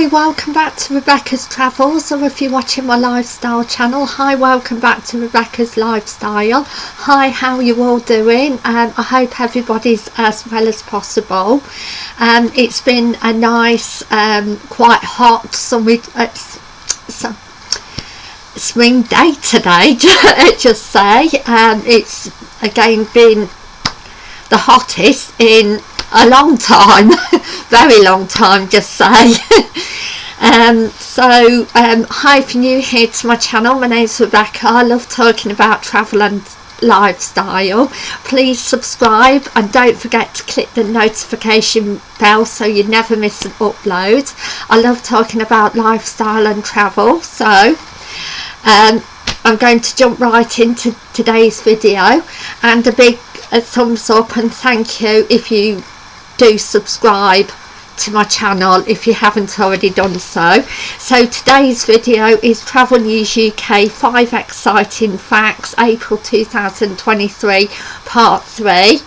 Hi, welcome back to Rebecca's Travels, or if you're watching my lifestyle channel, hi, welcome back to Rebecca's Lifestyle. Hi, how you all doing? Um, I hope everybody's as well as possible. Um, it's been a nice, um, quite hot, sunny, uh, spring day today, just say. Um, it's again been the hottest in a long time. Very long time just say um, so um, hi if you're new here to my channel my name's Rebecca. I love talking about travel and lifestyle. Please subscribe and don't forget to click the notification bell so you never miss an upload. I love talking about lifestyle and travel so um, I'm going to jump right into today's video. And a big a thumbs up and thank you if you do subscribe to my channel if you haven't already done so. So today's video is travel news uk five exciting facts april 2023 part three.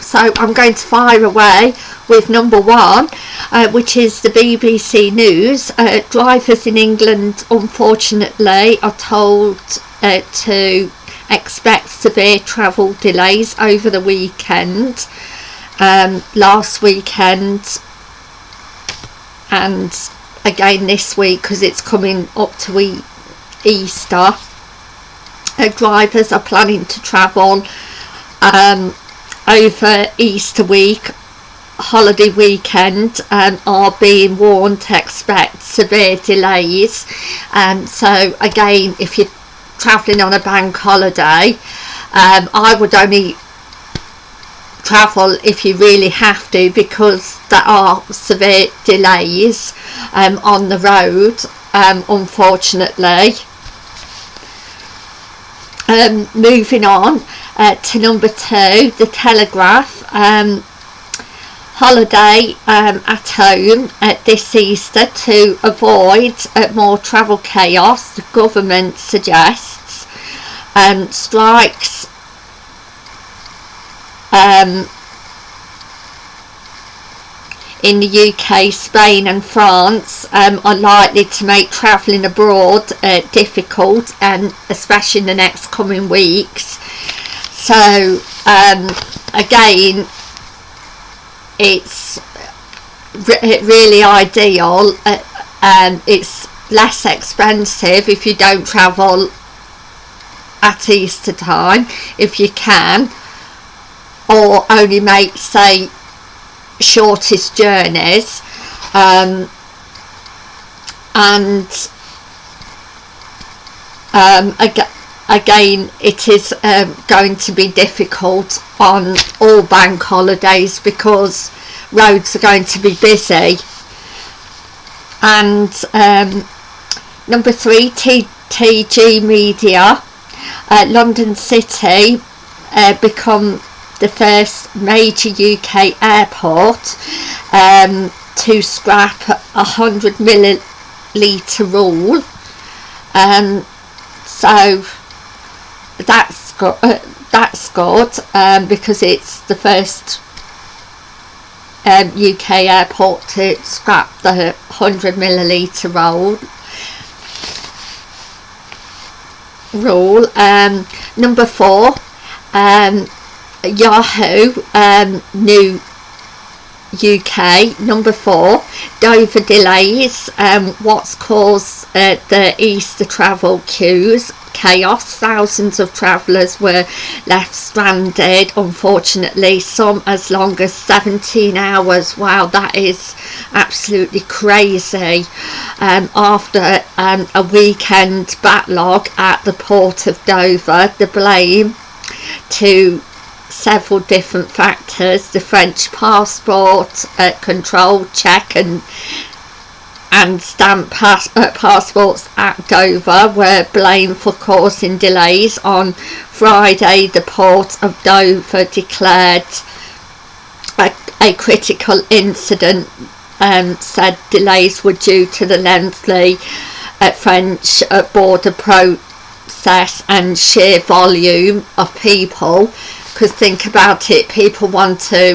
So i'm going to fire away with number one uh, which is the bbc news. Uh, drivers in england unfortunately are told uh, to expect severe travel delays over the weekend um, last weekend and again this week because it's coming up to e Easter. Drivers are planning to travel um, over Easter week holiday weekend um, are being warned to expect severe delays. Um, so again if you're travelling on a bank holiday um, I would only travel if you really have to because there are severe delays um, on the road um, unfortunately. Um, moving on uh, to number two the telegraph. Um, holiday um, at home at this Easter to avoid uh, more travel chaos the government suggests. Um, strikes um, in the UK, Spain and France um, are likely to make travelling abroad uh, difficult and especially in the next coming weeks. So um, again, it's re really ideal. Uh, um, it's less expensive if you don't travel at Easter time if you can or only make say shortest journeys um, and um, again, again it is um, going to be difficult on all bank holidays because roads are going to be busy. And um, number three TTG Media uh, London City uh, become the first major UK airport um, to scrap a 100 millilitre rule. Um, so that's good, uh, that's good um, because it's the first um, UK airport to scrap the 100 millilitre rule rule. Um, number four um, Yahoo um, new UK number four Dover delays um, what's caused uh, the Easter travel queues? Chaos. Thousands of travellers were left stranded. Unfortunately some as long as 17 hours. Wow that is absolutely crazy. Um, after um, a weekend backlog at the port of Dover the blame to several different factors the French passport uh, control check and and stamp pass uh, passports at Dover were blamed for causing delays. On Friday the port of Dover declared a, a critical incident um, said delays were due to the lengthy uh, French uh, border process and sheer volume of people because think about it people want to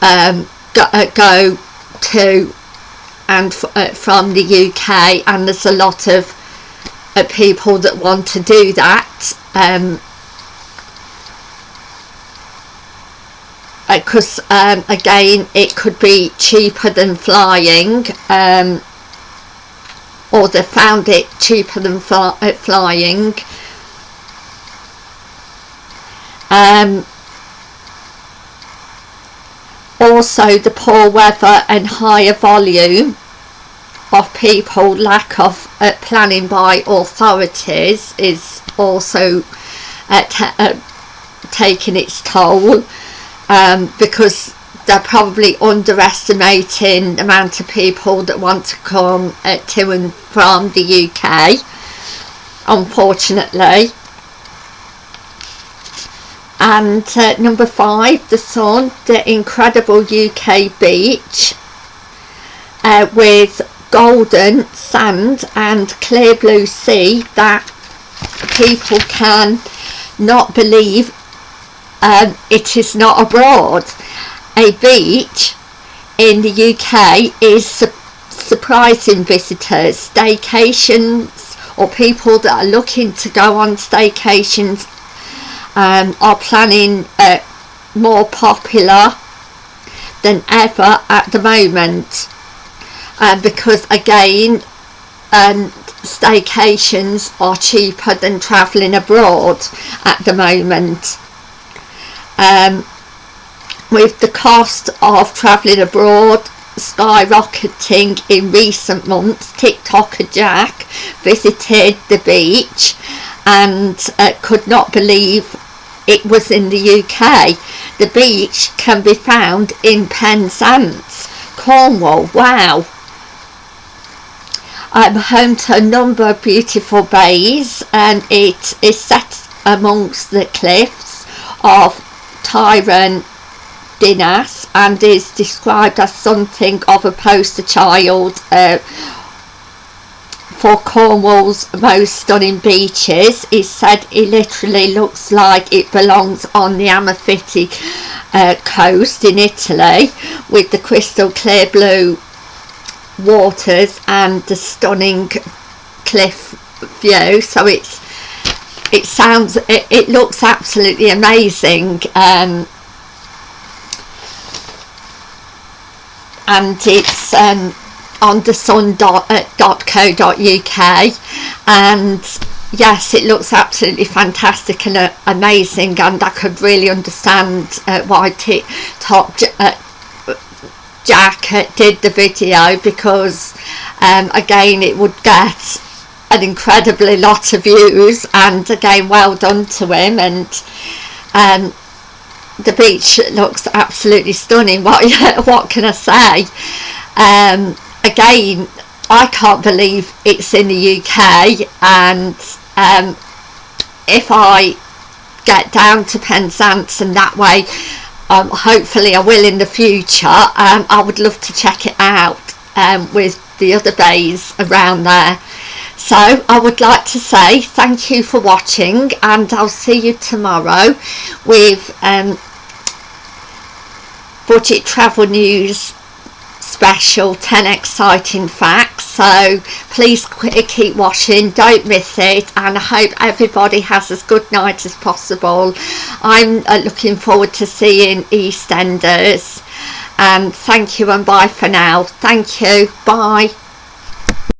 um, go, uh, go to and uh, from the UK and there's a lot of uh, people that want to do that um, because uh, um, again it could be cheaper than flying um, or they found it cheaper than uh, flying um, also the poor weather and higher volume of people lack of uh, planning by authorities is also uh, uh, taking its toll um, because they're probably underestimating the amount of people that want to come uh, to and from the UK unfortunately and uh, number five the sun the incredible UK beach uh, with golden sand and clear blue sea that people can not believe um, it is not abroad. A beach in the UK is su surprising visitors. Staycations or people that are looking to go on staycations um, are planning uh, more popular than ever at the moment. Um, because again um, staycations are cheaper than travelling abroad at the moment. Um, with the cost of travelling abroad skyrocketing in recent months TikToker Jack visited the beach and uh, could not believe it was in the UK. The beach can be found in Penzance, Cornwall. Wow. I'm home to a number of beautiful bays and it is set amongst the cliffs of Tyrone Dinas and is described as something of a poster child uh, for Cornwall's most stunning beaches. He said it literally looks like it belongs on the Amalfi uh, coast in Italy with the crystal clear blue waters and the stunning cliff view so it's it sounds it, it looks absolutely amazing um, and it's um, on thesun.co.uk uh, dot co dot uk and yes it looks absolutely fantastic and uh, amazing. And I could really understand uh, why TikTok uh, Jack uh, did the video because um, again it would get an incredibly lot of views. And again well done to him. And um, the beach looks absolutely stunning. What what can I say? Um, again I can't believe it's in the UK and um, if I get down to Penzance and that way um, hopefully I will in the future. Um, I would love to check it out um, with the other bays around there. So I would like to say thank you for watching and I'll see you tomorrow with um, budget travel news special 10 exciting facts. So please keep watching. Don't miss it. And I hope everybody has as good night as possible. I'm uh, looking forward to seeing EastEnders. And thank you and bye for now. Thank you. Bye